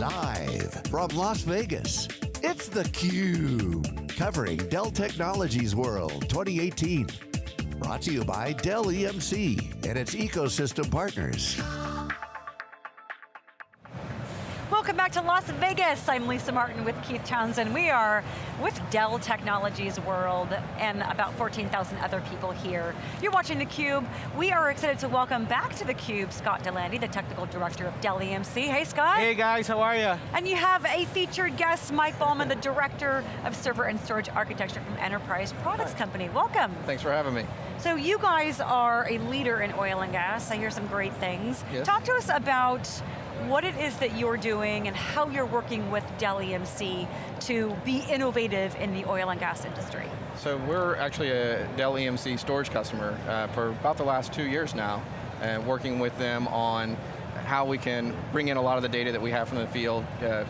Live from Las Vegas, it's theCUBE. Covering Dell Technologies World 2018. Brought to you by Dell EMC and its ecosystem partners. Back to Las Vegas. I'm Lisa Martin with Keith Townsend. We are with Dell Technologies World and about 14,000 other people here. You're watching theCUBE. We are excited to welcome back to theCUBE Scott Delandy, the Technical Director of Dell EMC. Hey Scott. Hey guys, how are you? And you have a featured guest, Mike Ballman, the Director of Server and Storage Architecture from Enterprise Products Hi. Company. Welcome. Thanks for having me. So you guys are a leader in oil and gas. I hear some great things. Yes. Talk to us about what it is that you're doing and how you're working with Dell EMC to be innovative in the oil and gas industry. So we're actually a Dell EMC storage customer uh, for about the last two years now, and working with them on how we can bring in a lot of the data that we have from the field. Uh,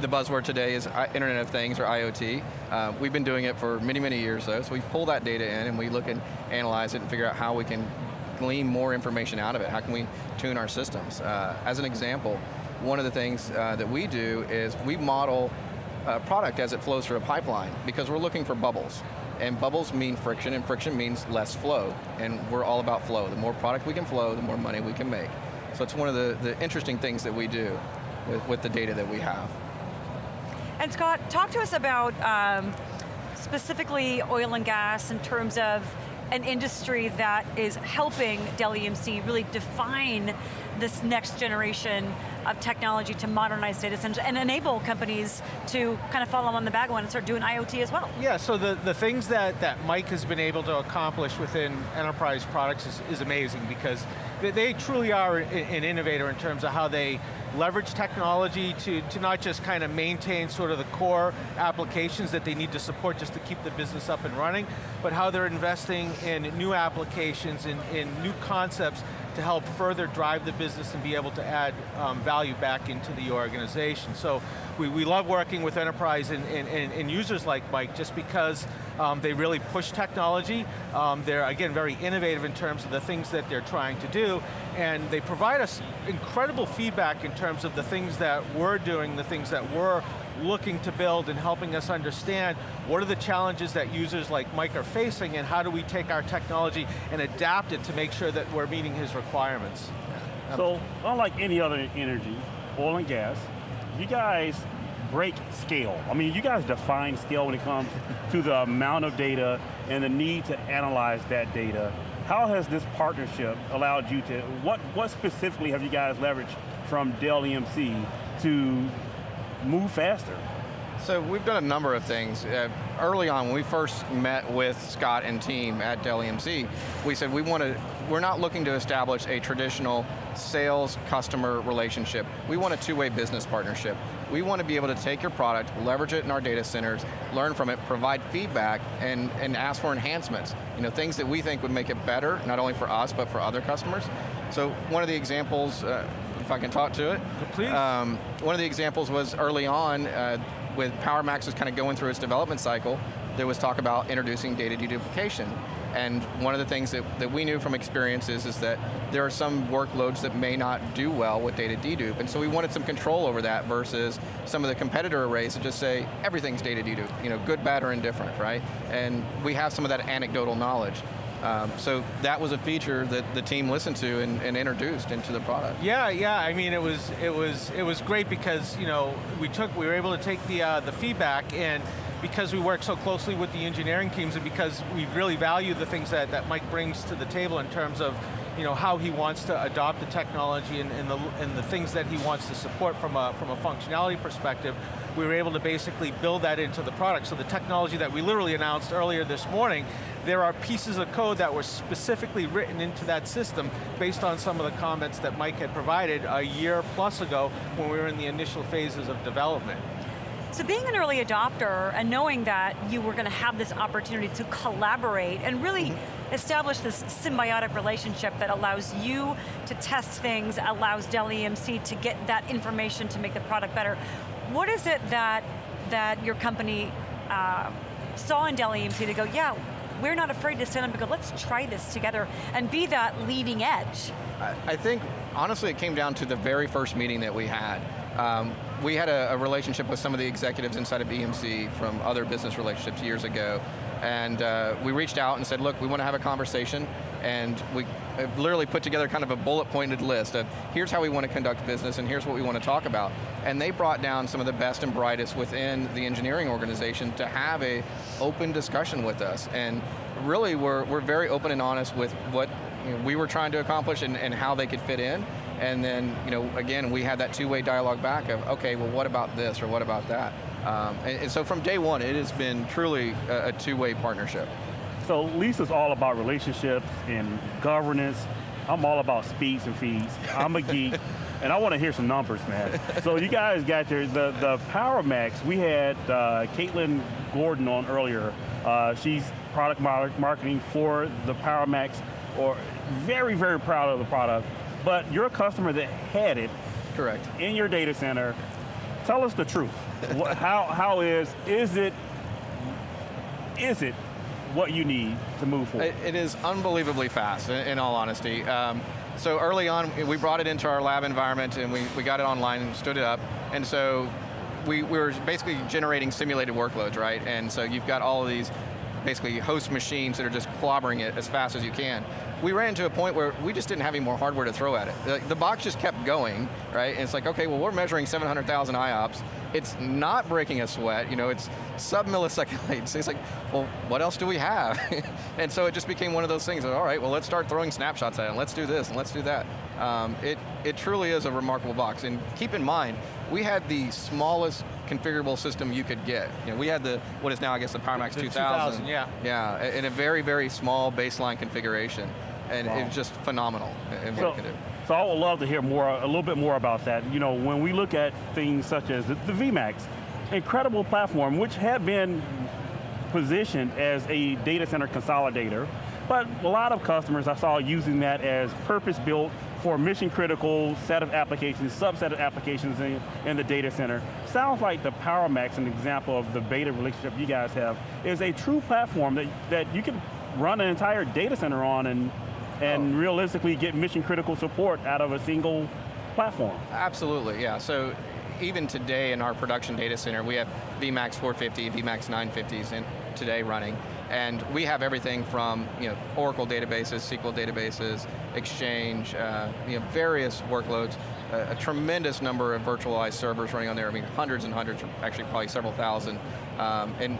the buzzword today is Internet of Things, or IoT. Uh, we've been doing it for many, many years though, so we pull that data in and we look and analyze it and figure out how we can glean more information out of it? How can we tune our systems? Uh, as an example, one of the things uh, that we do is we model a product as it flows through a pipeline because we're looking for bubbles. And bubbles mean friction, and friction means less flow. And we're all about flow. The more product we can flow, the more money we can make. So it's one of the, the interesting things that we do with, with the data that we have. And Scott, talk to us about um, specifically oil and gas in terms of an industry that is helping Dell EMC really define this next generation of technology to modernize data centers and enable companies to kind of follow on the wagon and start doing IoT as well. Yeah, so the, the things that, that Mike has been able to accomplish within enterprise products is, is amazing because they, truly are an innovator in terms of how they leverage technology to, to not just kind of maintain sort of the core applications that they need to support just to keep the business up and running, but how they're investing in new applications, in, in new concepts to help further drive the business and be able to add um, value back into the organization. So we, we love working with enterprise and, and, and users like Mike just because um, they really push technology. Um, they're, again, very innovative in terms of the things that they're trying to do, and they provide us incredible feedback in terms of the things that we're doing, the things that we're looking to build and helping us understand what are the challenges that users like Mike are facing and how do we take our technology and adapt it to make sure that we're meeting his requirements. So, unlike any other energy, oil and gas, you guys break scale. I mean, you guys define scale when it comes to the amount of data and the need to analyze that data. How has this partnership allowed you to, what, what specifically have you guys leveraged from Dell EMC to move faster? So we've done a number of things. Uh, early on, when we first met with Scott and team at Dell EMC, we said we want to, we're not looking to establish a traditional sales customer relationship. We want a two-way business partnership. We want to be able to take your product, leverage it in our data centers, learn from it, provide feedback, and, and ask for enhancements. You know, things that we think would make it better, not only for us, but for other customers. So one of the examples, uh, if I can talk to it. Please. Um, one of the examples was early on, uh, with PowerMax was kind of going through its development cycle, there was talk about introducing data deduplication. And one of the things that, that we knew from experiences is that there are some workloads that may not do well with data dedupe, and so we wanted some control over that versus some of the competitor arrays that just say, everything's data dedupe, you know, good, bad, or indifferent, right? And we have some of that anecdotal knowledge. Um, so that was a feature that the team listened to and, and, introduced into the product. Yeah, yeah. I mean, it was it was it was great because you know we took we were able to take the uh, the feedback and because we work so closely with the engineering teams and because we really value the things that, that Mike brings to the table in terms of you know, how he wants to adopt the technology and, and, the, and the things that he wants to support from a, from a functionality perspective, we were able to basically build that into the product. So the technology that we literally announced earlier this morning, there are pieces of code that were specifically written into that system based on some of the comments that Mike had provided a year plus ago when we were in the initial phases of development. So being an early adopter and knowing that you were going to have this opportunity to collaborate and really mm -hmm. establish this symbiotic relationship that allows you to test things, allows Dell EMC to get that information to make the product better. What is it that, that your company uh, saw in Dell EMC to go, yeah, we're not afraid to stand up and go, let's try this together and be that leading edge? I, I think, honestly, it came down to the very first meeting that we had Um, we had a, a, relationship with some of the executives inside of EMC from other business relationships years ago, and uh, we reached out and said, look, we want to have a conversation, and we uh, literally put together kind of a bullet pointed list of here's how we want to conduct business and here's what we want to talk about. And they brought down some of the best and brightest within the engineering organization to have a open discussion with us. And really we're, we're very open and honest with what you know, we were trying to accomplish and, and how they could fit in. And then, you know, again, we had that two-way dialogue back of, okay, well what about this or what about that? Um, and, and, so from day one, it has been truly a, a two-way partnership. So Lisa's all about relationships and governance. I'm all about speeds and feeds. I'm a geek, and I want to hear some numbers, man. So you guys got your, the, the PowerMax, we had uh, Caitlin Gordon on earlier. Uh, she's product marketing for the PowerMax, or very, very proud of the product. But you're a customer that had it. Correct. In your data center. Tell us the truth. how, how is, is it, is it what you need to move forward? it, is unbelievably fast, in, in all honesty. Um, so early on, we brought it into our lab environment and we, we got it online and stood it up. And so we, we were basically generating simulated workloads, right? And so you've got all of these basically host machines that are just clobbering it as fast as you can. We ran into a point where we just didn't have any more hardware to throw at it. The, the box just kept going, right? And it's like, okay, well we're measuring 700,000 IOPS, it's not breaking a sweat, you know, it's sub-millisecond latency. It's like, well, what else do we have? and so it just became one of those things that, all right, well, let's start throwing snapshots at it, and let's do this, and let's do that. Um, it, it truly is a remarkable box, and keep in mind, we had the smallest configurable system you could get. You know, we had the, what is now, I guess, the PowerMax the 2000. 2000, yeah. Yeah, in a very, very small baseline configuration, and wow. it's just phenomenal in what so, it can do. So I would love to hear more, a little bit more about that. You know, when we look at things such as the, the VMAX, incredible platform, which had been positioned as a data center consolidator, but a lot of customers I saw using that as purpose-built for mission critical set of applications, subset of applications in, in, the data center. Sounds like the PowerMax, an example of the beta relationship you guys have, is a true platform that, that you can run an entire data center on and and oh. realistically get mission critical support out of a single platform. Absolutely, yeah. So even today in our production data center, we have VMAX 450, VMAX 950s in, today running. And we have everything from you know, Oracle databases, SQL databases, Exchange, uh, you know, various workloads, uh, a tremendous number of virtualized servers running on there. I mean, hundreds and hundreds, actually probably several thousand. Um, and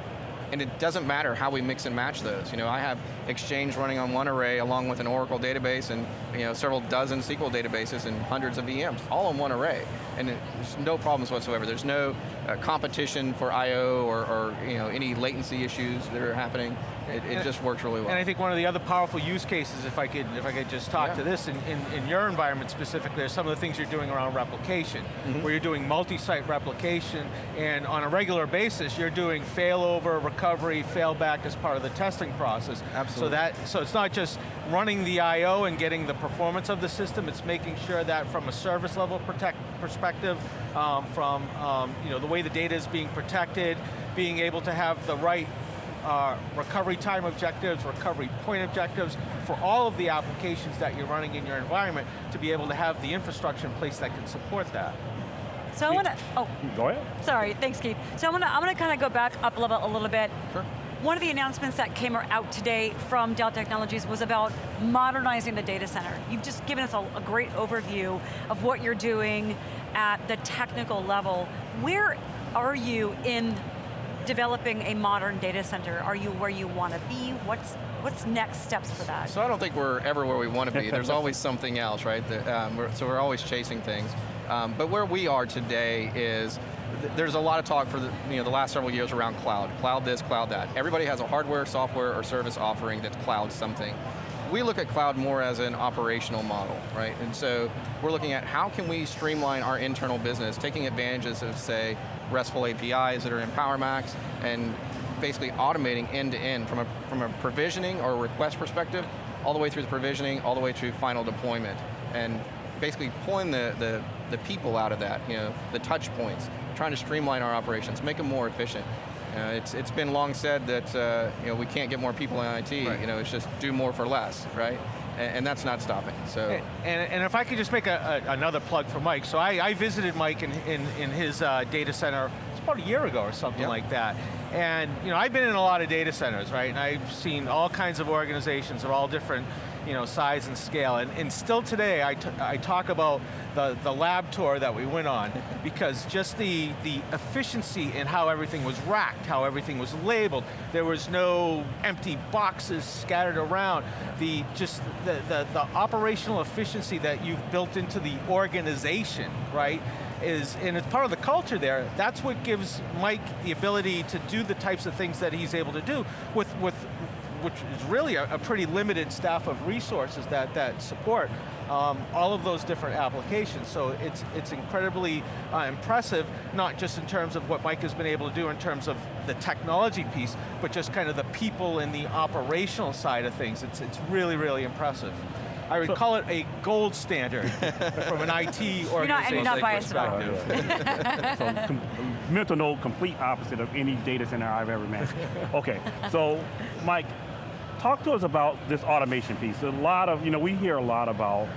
and it doesn't matter how we mix and match those. You know, I have Exchange running on one array along with an Oracle database and you know several dozen SQL databases and hundreds of VMs, all in one array. And there's no problems whatsoever. There's no uh, competition for I.O. Or, or, you know, any latency issues that are happening. It, it just works really well. And I think one of the other powerful use cases, if I could, if I could just talk yeah. to this, in, in, in, your environment specifically, are some of the things you're doing around replication, mm -hmm. where you're doing multi-site replication, and on a regular basis, you're doing failover, recovery, failback as part of the testing process. Absolutely. So that, so it's not just running the I.O. and getting the performance of the system, it's making sure that from a service level protect, perspective, um, from um, you know, the way the data is being protected, being able to have the right uh, recovery time objectives, recovery point objectives, for all of the applications that you're running in your environment to be able to have the infrastructure in place that can support that. So I want to, oh. Go ahead. Sorry, thanks Keith. So I'm going to, I'm to kind of go back up a little, a little bit. Sure. One of the announcements that came out today from Dell Technologies was about modernizing the data center. You've just given us a, a great overview of what you're doing at the technical level. Where are you in developing a modern data center? Are you where you want to be? What's what's next steps for that? So I don't think we're ever where we want to be. There's always something else, right? um, we're, so we're always chasing things. Um, but where we are today is there's a lot of talk for the, you know, the last several years around cloud. Cloud this, cloud that. Everybody has a hardware, software, or service offering that's cloud something. We look at cloud more as an operational model, right? And so we're looking at how can we streamline our internal business, taking advantages of, say, RESTful APIs that are in PowerMax, and basically automating end to end from a, from a provisioning or a request perspective, all the way through the provisioning, all the way to final deployment. And basically pulling the, the, the people out of that, you know, the touch points, trying to streamline our operations, make them more efficient. Uh, it's, it's been long said that uh, you know, we can't get more people in IT, right. you know, it's just do more for less, right? and, and that's not stopping. So, and, and if I could just make a, a, another plug for Mike. So I, I visited Mike in, in, in his uh, data center, it's about a year ago or something Yep. like that. And you know, I've been in a lot of data centers, right? And I've seen all kinds of organizations of all different you know, size and scale. And, and still today, I, t I talk about the, the lab tour that we went on, because just the, the efficiency in how everything was racked, how everything was labeled, there was no empty boxes scattered around. The, just the, the, the operational efficiency that you've built into the organization, right? is, and it's part of the culture there, that's what gives Mike the ability to do the types of things that he's able to do with, with which is really a, a pretty limited staff of resources that, that support um, all of those different applications. So it's, it's incredibly uh, impressive, not just in terms of what Mike has been able to do in terms of the technology piece, but just kind of the people and the operational side of things. It's, it's really, really impressive. I would So- call it a gold standard from an IT organization You're not- you're not biased perspective. so com- mental note, complete opposite of any data center I've ever managed. Okay, so Mike, talk to us about this automation piece. A lot of, you know, we hear a lot about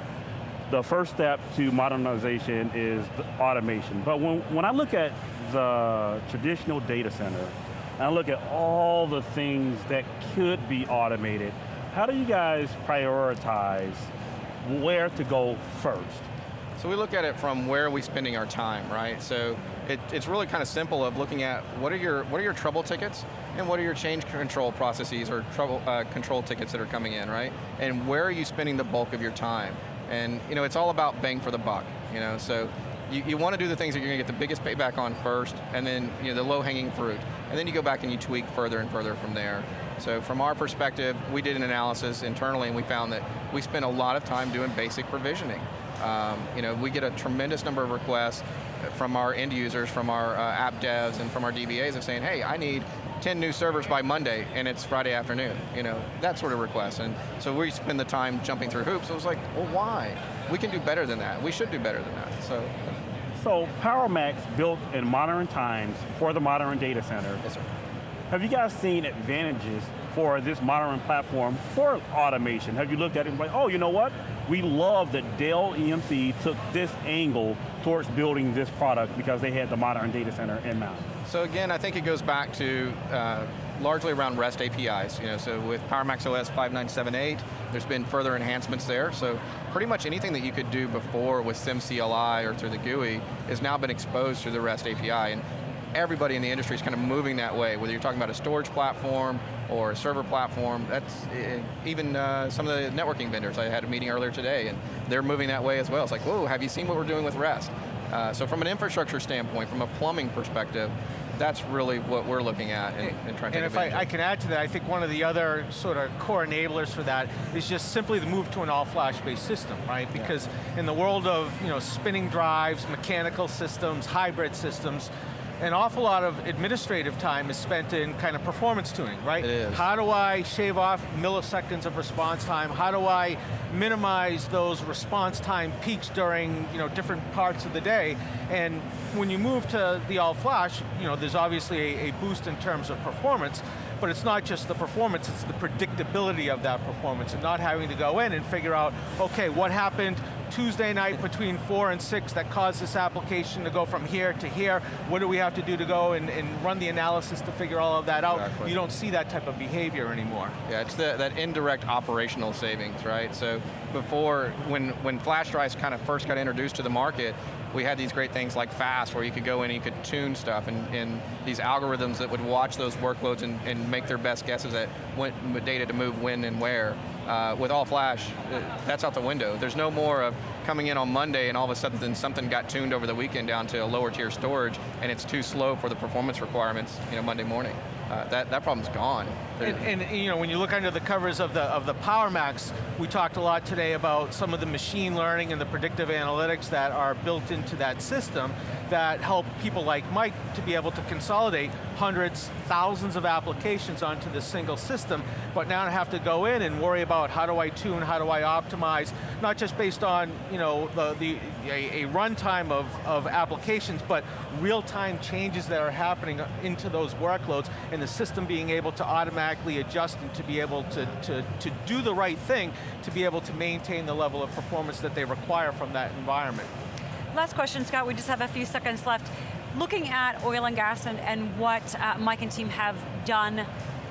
the first step to modernization is automation. But when, when I look at the traditional data center, and I look at all the things that could be automated, how do you guys prioritize where to go first? So we look at it from where are we spending our time, right? So it, it's really kind of simple of looking at what are your what are your trouble tickets and what are your change control processes or trouble uh, control tickets that are coming in, right? And where are you spending the bulk of your time? And you know, it's all about bang for the buck, you know. So you, you want to do the things that you're going to get the biggest payback on first, and then you know the low-hanging fruit, and then you go back and you tweak further and further from there. So from our perspective, we did an analysis internally, and we found that we spent a lot of time doing basic provisioning. Um, you know, we get a tremendous number of requests from our end users, from our uh, app devs, and from our DBAs of saying, hey, I need 10 new servers by Monday, and it's Friday afternoon. You know, that sort of request. And so we spend the time jumping through hoops. It was like, well, why? We can do better than that. We should do better than that. So, So PowerMax built in modern times for the modern data center. yes, sir. Have you guys seen advantages for this modern platform for automation? Have you looked at it and like, oh, you know what? We love that Dell EMC took this angle towards building this product because they had the modern data center in mind. So again, I think it goes back to uh, largely around REST APIs. You know, so with PowerMax OS 5978, there's been further enhancements there. So pretty much anything that you could do before with SYMCLI or through the GUI has now been exposed through the REST API. And everybody in the industry is kind of moving that way, whether you're talking about a storage platform or a server platform, that's eh, even uh, some of the networking vendors. I had a meeting earlier today and they're moving that way as well. It's like, whoa, have you seen what we're doing with REST? Uh, so from an infrastructure standpoint, from a plumbing perspective, that's really what we're looking at and, and trying to And if I, I can add to that, I think one of the other sort of core enablers for that is just simply the move to an all flash based system, right? Because in the world of you know, spinning drives, mechanical systems, hybrid systems, an awful lot of administrative time is spent in kind of performance tuning, right? It is. How do I shave off milliseconds of response time? How do I minimize those response time peaks during you know, different parts of the day? And when you move to the all flash, you know, there's obviously a, a boost in terms of performance, but it's not just the performance, it's the predictability of that performance and not having to go in and figure out, okay, what happened Tuesday night between four and six that caused this application to go from here to here? What do we have to do to go and, and run the analysis to figure all of that out? Exactly. You don't see that type of behavior anymore. Yeah, it's the, that indirect operational savings, right? So before, when, when flash drives kind of first got introduced to the market, we had these great things like FAST, where you could go in and you could tune stuff, and, and these algorithms that would watch those workloads and, and make their best guesses at what data to move when and where. Uh, with all flash, uh, that's out the window. There's no more of coming in on Monday and all of a sudden something got tuned over the weekend down to a lower tier storage, and it's too slow for the performance requirements, you know, Monday morning. Uh, that, that problem's gone. And, and, you know, when you look under the covers of the of the PowerMax, we talked a lot today about some of the machine learning and the predictive analytics that are built into that system that help people like Mike to be able to consolidate hundreds, thousands of applications onto this single system, but now I have to go in and worry about how do I tune, how do I optimize, not just based on you know the, the a, a runtime of, of applications, but real-time changes that are happening into those workloads and the system being able to automatically automatically adjusting to be able to, to, to do the right thing, to be able to maintain the level of performance that they require from that environment. Last question, Scott, we just have a few seconds left. Looking at oil and gas and, and what uh, Mike and team have done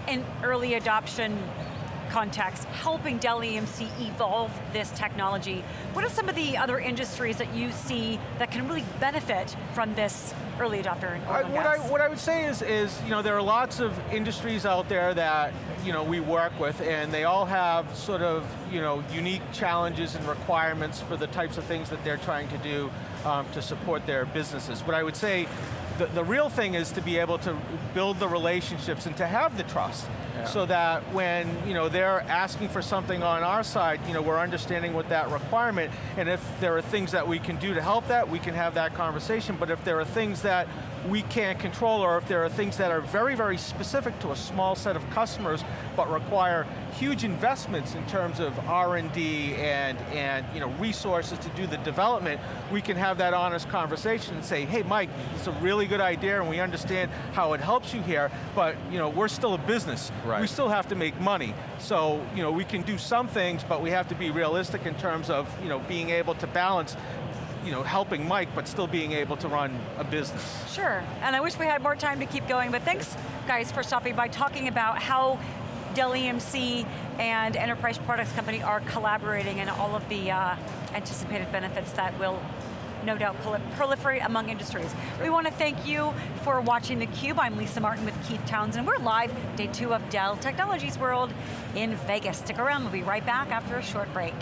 in early adoption context, helping Dell EMC evolve this technology. What are some of the other industries that you see that can really benefit from this early adopter I, and what, I, what I would say is, is, you know, there are lots of industries out there that, you know, we work with and they all have sort of, you know, unique challenges and requirements for the types of things that they're trying to do um, to support their businesses. But I would say the, the real thing is to be able to build the relationships and to have the trust So that when you know, they're asking for something on our side, you know, we're understanding what that requirement, and if there are things that we can do to help that, we can have that conversation, but if there are things that we can't control, or if there are things that are very, very specific to a small set of customers, but require huge investments in terms of R&D and, and you know, resources to do the development, we can have that honest conversation and say, hey Mike, it's a really good idea and we understand how it helps you here, but you know, we're still a business. Right. We still have to make money. So you know, we can do some things, but we have to be realistic in terms of you know, being able to balance you know, helping Mike, but still being able to run a business. Sure, and I wish we had more time to keep going, but thanks guys for stopping by talking about how Dell EMC and Enterprise Products Company are collaborating and all of the uh, anticipated benefits that will no doubt prol- proliferate among industries. We want to thank you for watching theCUBE. I'm Lisa Martin with Keith Townsend. We're live, day two of Dell Technologies World in Vegas. Stick around, we'll be right back after a short break.